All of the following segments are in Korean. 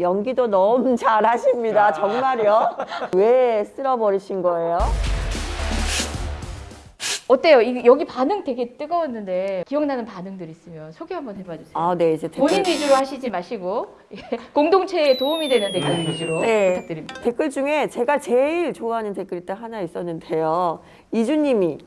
연기도 너무 잘하십니다. 정말요? 왜 쓸어버리신 거예요? 어때요? 이, 여기 반응 되게 뜨거웠는데 기억나는 반응들 있으면 소개 한번 해봐 주세요. 아, 네, 이제 본인 댓글, 위주로 하시지 마시고 예, 공동체에 도움이 되는 댓글 위주로 네. 부탁드립니다. 댓글 중에 제가 제일 좋아하는 댓글이 딱 하나 있었는데요. 이주님이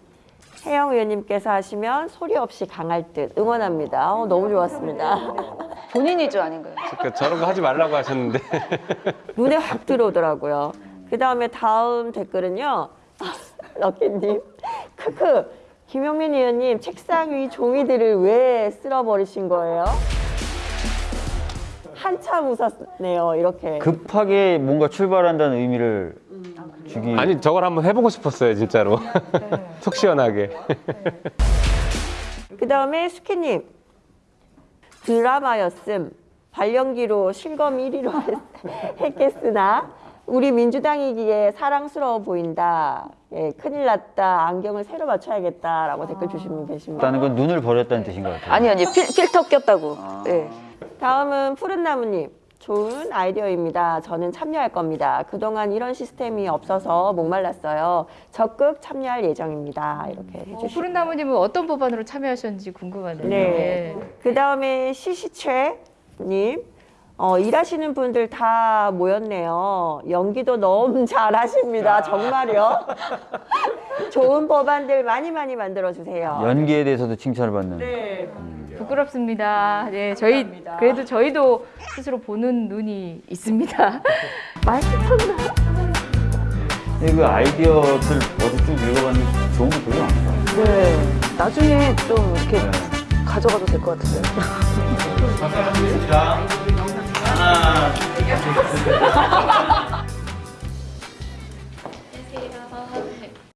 혜영 의원님께서 하시면 소리 없이 강할 듯 응원합니다. 어, 너무 좋았습니다. 본인 위주 아닌가요? 그러니까 저런 거 하지 말라고 하셨는데 눈에 확 들어오더라고요. 그 다음에 다음 댓글은요. 럭키님. 크크. 김용민 의원님 책상 위 종이들을 왜 쓸어버리신 거예요? 한참 웃었네요. 이렇게. 급하게 뭔가 출발한다는 의미를 주기 아니 저걸 한번 해보고 싶었어요 진짜로 속 시원하게 그 다음에 수키님. 드라마였음. 발연기로 실검 1위로 했겠으나 우리 민주당이기에 사랑스러워 보인다. 예, 큰일 났다. 안경을 새로 맞춰야겠다라고 댓글 주신 분 계십니다. 있다는 건 눈을 버렸다는 뜻인 것 같아요. 아니요, 아니 필, 필터 꼈다고. 네. 다음은 푸른나무님. 좋은 아이디어입니다. 저는 참여할 겁니다. 그동안 이런 시스템이 없어서 목말랐어요. 적극 참여할 예정입니다. 이렇게 어, 해주시고. 푸른 나무님은 어떤 법안으로 참여하셨는지 궁금하네요. 네. 그 다음에 시시채님. 어, 일하시는 분들 다 모였네요. 연기도 너무 잘하십니다. 정말요. 좋은 법안들 많이 많이 만들어주세요. 연기에 대해서도 칭찬을 받는. 예. 부끄럽습니다. 네, 저희 그래도 저희도 스스로 보는 눈이 있습니다. 쳤나? 근데 그 아이디어들 어디 쭉 읽어봤는데 좋은 거 되게 많다. 네. 나중에 좀 이렇게 가져가도 될 것 같은데요. 안녕하세요.